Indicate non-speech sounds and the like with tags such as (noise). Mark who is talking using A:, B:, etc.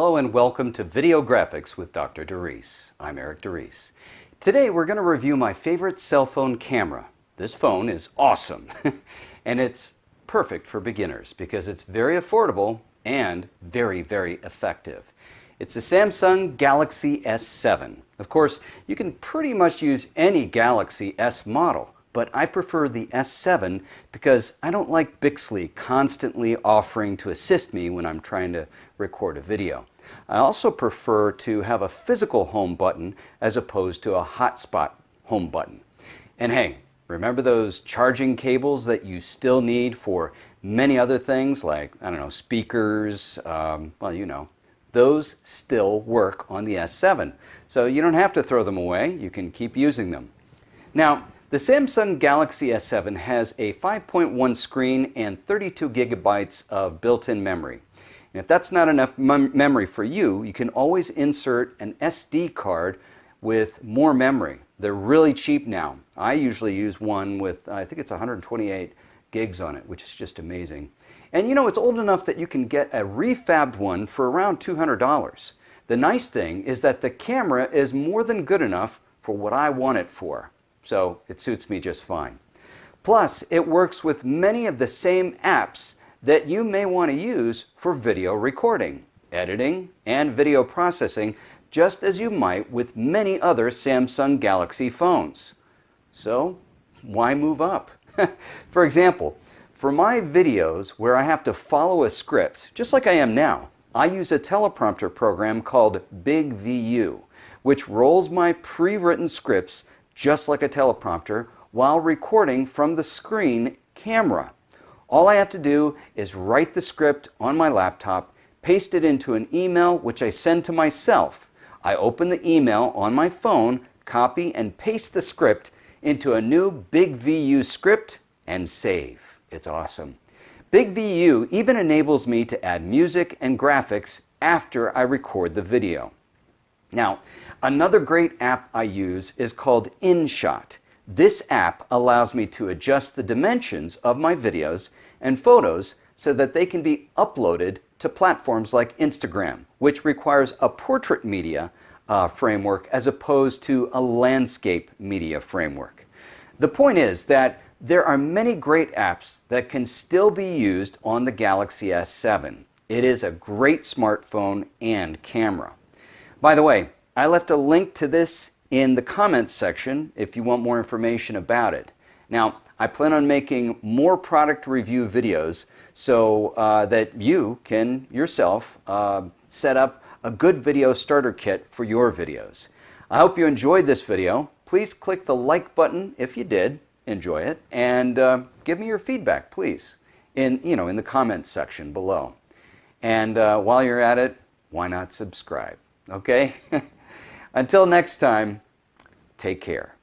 A: Hello and welcome to Video Graphics with Dr. DeReese. I'm Eric DeReese. Today we're going to review my favorite cell phone camera. This phone is awesome (laughs) and it's perfect for beginners because it's very affordable and very, very effective. It's the Samsung Galaxy S7. Of course, you can pretty much use any Galaxy S model, but I prefer the S7 because I don't like Bixby constantly offering to assist me when I'm trying to record a video. I also prefer to have a physical home button as opposed to a hotspot home button. And hey, remember those charging cables that you still need for many other things like, I don't know, speakers, um, well, you know, those still work on the S7. So you don't have to throw them away, you can keep using them. Now, the Samsung Galaxy S7 has a 5.1 screen and 32 gigabytes of built-in memory. And if that's not enough mem memory for you, you can always insert an SD card with more memory. They're really cheap now. I usually use one with, I think it's 128 gigs on it, which is just amazing. And you know, it's old enough that you can get a refabbed one for around $200. The nice thing is that the camera is more than good enough for what I want it for. So it suits me just fine. Plus, it works with many of the same apps that you may want to use for video recording, editing, and video processing, just as you might with many other Samsung Galaxy phones. So, why move up? (laughs) for example, for my videos where I have to follow a script, just like I am now, I use a teleprompter program called BigVU, which rolls my pre-written scripts just like a teleprompter while recording from the screen camera. All I have to do is write the script on my laptop, paste it into an email which I send to myself. I open the email on my phone, copy and paste the script into a new BigVU script and save. It's awesome. BigVU even enables me to add music and graphics after I record the video. Now, another great app I use is called InShot. This app allows me to adjust the dimensions of my videos and photos so that they can be uploaded to platforms like Instagram, which requires a portrait media uh, framework as opposed to a landscape media framework. The point is that there are many great apps that can still be used on the Galaxy S7. It is a great smartphone and camera. By the way, I left a link to this in the comments section if you want more information about it. Now, I plan on making more product review videos so uh, that you can yourself uh, set up a good video starter kit for your videos. I hope you enjoyed this video. Please click the like button if you did enjoy it and uh, give me your feedback, please, in, you know, in the comments section below. And uh, while you're at it, why not subscribe? Okay? (laughs) Until next time, take care.